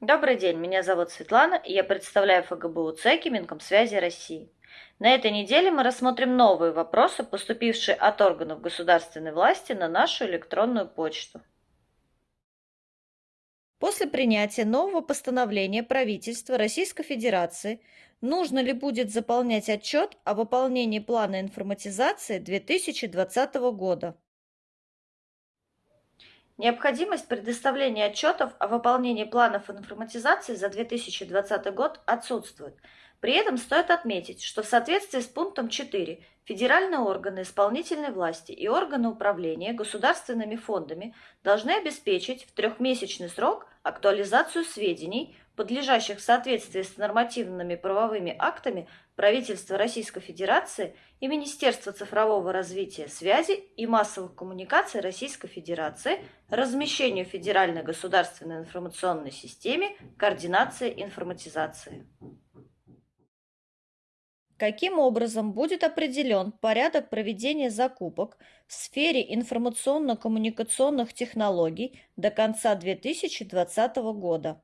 Добрый день, меня зовут Светлана, и я представляю ФГБУ ЦЕКИ Минкомсвязи России. На этой неделе мы рассмотрим новые вопросы, поступившие от органов государственной власти на нашу электронную почту. После принятия нового постановления правительства Российской Федерации нужно ли будет заполнять отчет о выполнении плана информатизации 2020 года? Необходимость предоставления отчетов о выполнении планов информатизации за 2020 год отсутствует. При этом стоит отметить, что в соответствии с пунктом 4 федеральные органы исполнительной власти и органы управления государственными фондами должны обеспечить в трехмесячный срок актуализацию сведений, подлежащих соответствии с нормативными правовыми актами правительства Российской Федерации и Министерства цифрового развития, связи и массовых коммуникаций Российской Федерации размещению в Федеральной государственной информационной системе координации информатизации. Каким образом будет определен порядок проведения закупок в сфере информационно-коммуникационных технологий до конца 2020 года?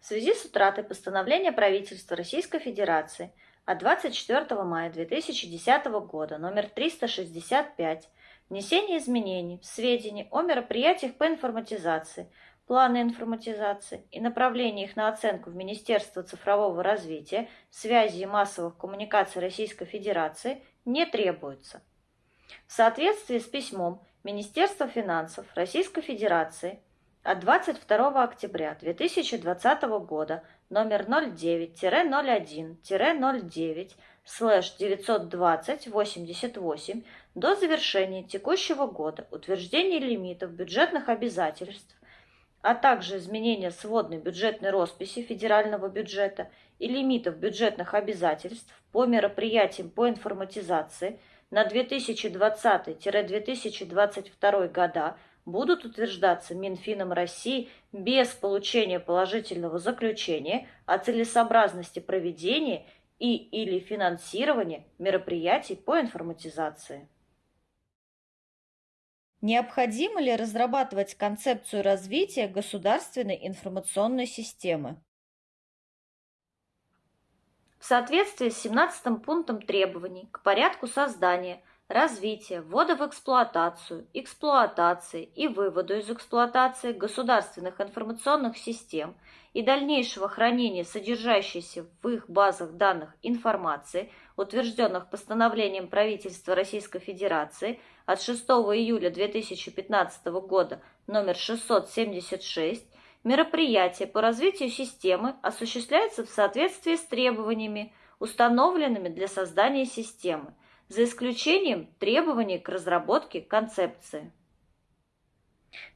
В связи с утратой постановления правительства Российской Федерации от 24 мая 2010 года номер 365 внесение изменений в сведения о мероприятиях по информатизации – планы информатизации и направление их на оценку в Министерство цифрового развития, связи и массовых коммуникаций Российской Федерации не требуется. В соответствии с письмом Министерства финансов Российской Федерации от 22 октября 2020 года номер 09-01-09 слэш 920-88 до завершения текущего года утверждение лимитов бюджетных обязательств а также изменение сводной бюджетной росписи федерального бюджета и лимитов бюджетных обязательств по мероприятиям по информатизации на 2020-2022 года будут утверждаться Минфином России без получения положительного заключения о целесообразности проведения и или финансирования мероприятий по информатизации. Необходимо ли разрабатывать концепцию развития государственной информационной системы? В соответствии с 17 пунктом требований к порядку создания, развития, ввода в эксплуатацию, эксплуатации и выводу из эксплуатации государственных информационных систем и дальнейшего хранения содержащейся в их базах данных информации, утвержденных постановлением правительства Российской Федерации – от 6 июля 2015 года номер 676 мероприятие по развитию системы осуществляется в соответствии с требованиями, установленными для создания системы, за исключением требований к разработке концепции.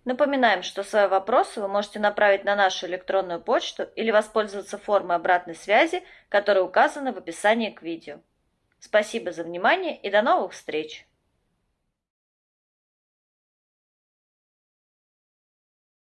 Напоминаем, что свои вопросы вы можете направить на нашу электронную почту или воспользоваться формой обратной связи, которая указана в описании к видео. Спасибо за внимание и до новых встреч!